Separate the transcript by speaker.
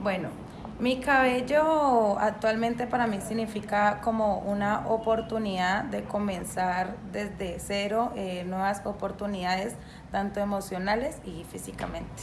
Speaker 1: Bueno, mi cabello actualmente para mí significa como una oportunidad de comenzar desde cero eh, nuevas oportunidades, tanto emocionales y físicamente.